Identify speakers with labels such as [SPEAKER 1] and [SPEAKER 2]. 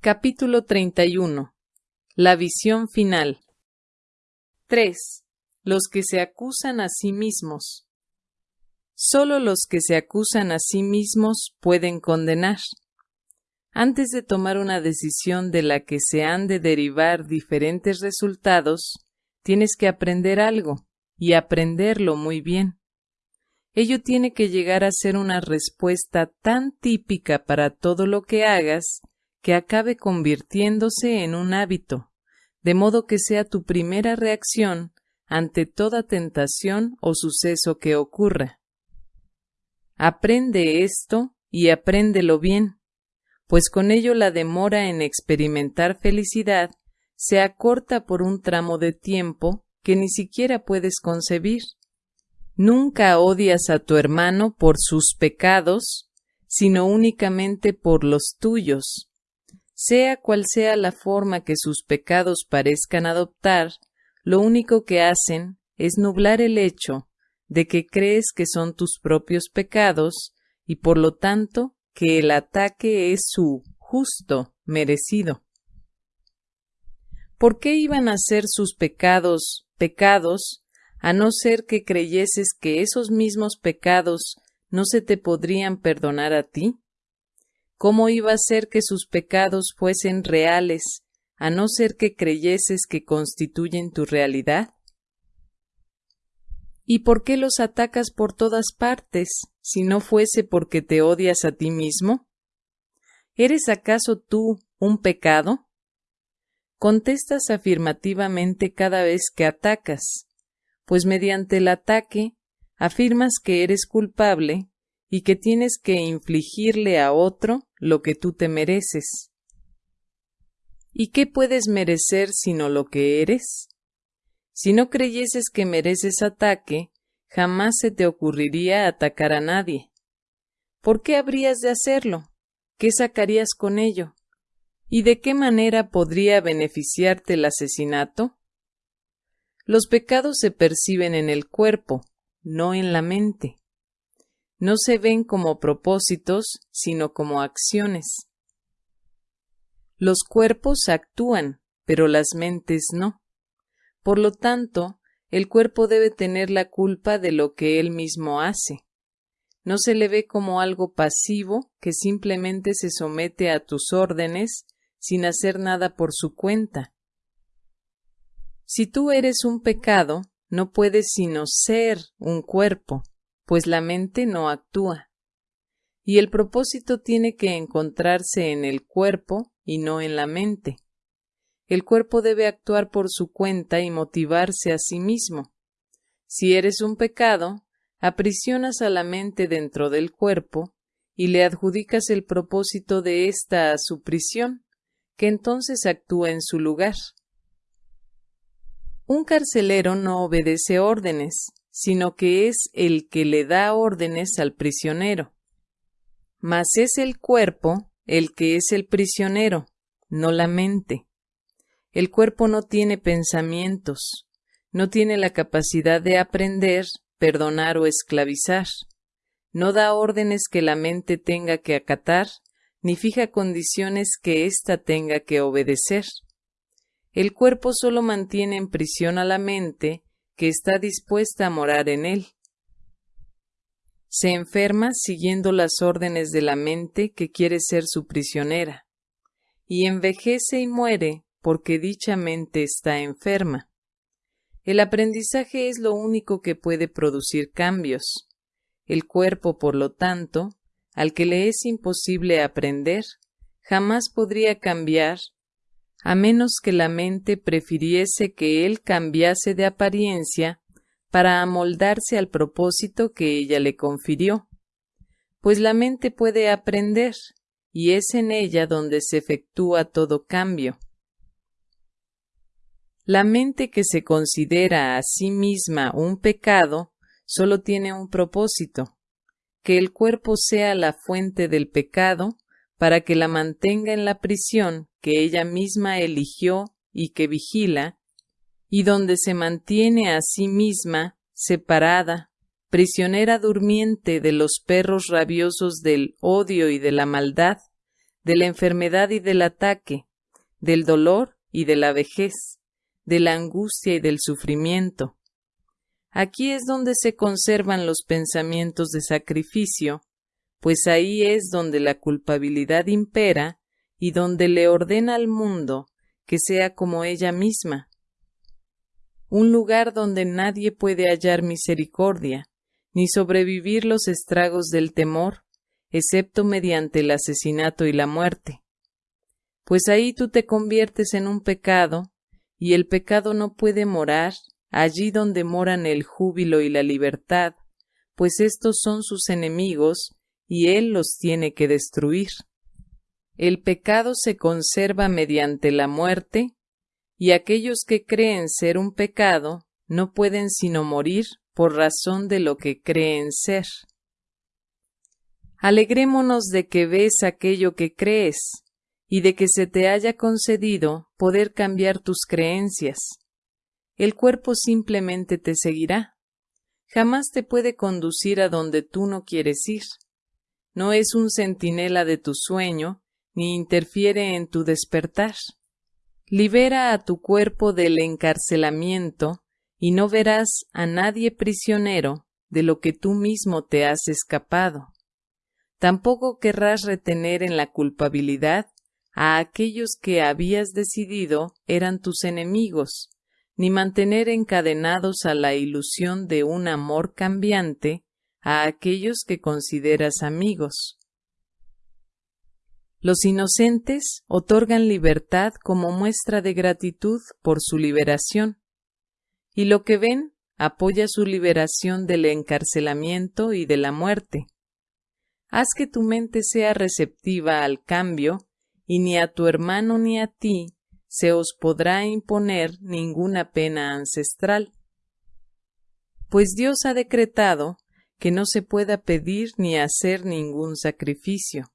[SPEAKER 1] Capítulo 31. La visión final. 3. Los que se acusan a sí mismos. Solo los que se acusan a sí mismos pueden condenar. Antes de tomar una decisión de la que se han de derivar diferentes resultados, tienes que aprender algo, y aprenderlo muy bien. Ello tiene que llegar a ser una respuesta tan típica para todo lo que hagas que acabe convirtiéndose en un hábito, de modo que sea tu primera reacción ante toda tentación o suceso que ocurra. Aprende esto y apréndelo bien, pues con ello la demora en experimentar felicidad se acorta por un tramo de tiempo que ni siquiera puedes concebir. Nunca odias a tu hermano por sus pecados, sino únicamente por los tuyos. Sea cual sea la forma que sus pecados parezcan adoptar, lo único que hacen es nublar el hecho de que crees que son tus propios pecados y por lo tanto que el ataque es su justo, merecido. ¿Por qué iban a ser sus pecados pecados, a no ser que creyeses que esos mismos pecados no se te podrían perdonar a ti? ¿Cómo iba a ser que sus pecados fuesen reales, a no ser que creyeses que constituyen tu realidad? ¿Y por qué los atacas por todas partes, si no fuese porque te odias a ti mismo? ¿Eres acaso tú un pecado? Contestas afirmativamente cada vez que atacas, pues mediante el ataque afirmas que eres culpable y que tienes que infligirle a otro lo que tú te mereces. ¿Y qué puedes merecer sino lo que eres? Si no creyeses que mereces ataque, jamás se te ocurriría atacar a nadie. ¿Por qué habrías de hacerlo? ¿Qué sacarías con ello? ¿Y de qué manera podría beneficiarte el asesinato? Los pecados se perciben en el cuerpo, no en la mente. No se ven como propósitos, sino como acciones. Los cuerpos actúan, pero las mentes no. Por lo tanto, el cuerpo debe tener la culpa de lo que él mismo hace. No se le ve como algo pasivo que simplemente se somete a tus órdenes sin hacer nada por su cuenta. Si tú eres un pecado, no puedes sino ser un cuerpo, pues la mente no actúa. Y el propósito tiene que encontrarse en el cuerpo y no en la mente. El cuerpo debe actuar por su cuenta y motivarse a sí mismo. Si eres un pecado, aprisionas a la mente dentro del cuerpo y le adjudicas el propósito de ésta a su prisión, que entonces actúa en su lugar. Un carcelero no obedece órdenes, sino que es el que le da órdenes al prisionero. Mas es el cuerpo el que es el prisionero, no la mente. El cuerpo no tiene pensamientos, no tiene la capacidad de aprender, perdonar o esclavizar. No da órdenes que la mente tenga que acatar, ni fija condiciones que ésta tenga que obedecer. El cuerpo solo mantiene en prisión a la mente que está dispuesta a morar en él. Se enferma siguiendo las órdenes de la mente que quiere ser su prisionera, y envejece y muere porque dicha mente está enferma. El aprendizaje es lo único que puede producir cambios. El cuerpo, por lo tanto, al que le es imposible aprender, jamás podría cambiar, a menos que la mente prefiriese que él cambiase de apariencia para amoldarse al propósito que ella le confirió, pues la mente puede aprender, y es en ella donde se efectúa todo cambio. La mente que se considera a sí misma un pecado solo tiene un propósito, que el cuerpo sea la fuente del pecado para que la mantenga en la prisión que ella misma eligió y que vigila, y donde se mantiene a sí misma separada, prisionera durmiente de los perros rabiosos del odio y de la maldad, de la enfermedad y del ataque, del dolor y de la vejez, de la angustia y del sufrimiento. Aquí es donde se conservan los pensamientos de sacrificio, pues ahí es donde la culpabilidad impera y donde le ordena al mundo que sea como ella misma. Un lugar donde nadie puede hallar misericordia, ni sobrevivir los estragos del temor, excepto mediante el asesinato y la muerte. Pues ahí tú te conviertes en un pecado, y el pecado no puede morar allí donde moran el júbilo y la libertad, pues estos son sus enemigos, y él los tiene que destruir. El pecado se conserva mediante la muerte, y aquellos que creen ser un pecado no pueden sino morir por razón de lo que creen ser. Alegrémonos de que ves aquello que crees, y de que se te haya concedido poder cambiar tus creencias. El cuerpo simplemente te seguirá. Jamás te puede conducir a donde tú no quieres ir. No es un centinela de tu sueño, ni interfiere en tu despertar. Libera a tu cuerpo del encarcelamiento y no verás a nadie prisionero de lo que tú mismo te has escapado. Tampoco querrás retener en la culpabilidad a aquellos que habías decidido eran tus enemigos, ni mantener encadenados a la ilusión de un amor cambiante a aquellos que consideras amigos. Los inocentes otorgan libertad como muestra de gratitud por su liberación, y lo que ven apoya su liberación del encarcelamiento y de la muerte. Haz que tu mente sea receptiva al cambio, y ni a tu hermano ni a ti se os podrá imponer ninguna pena ancestral. Pues Dios ha decretado que no se pueda pedir ni hacer ningún sacrificio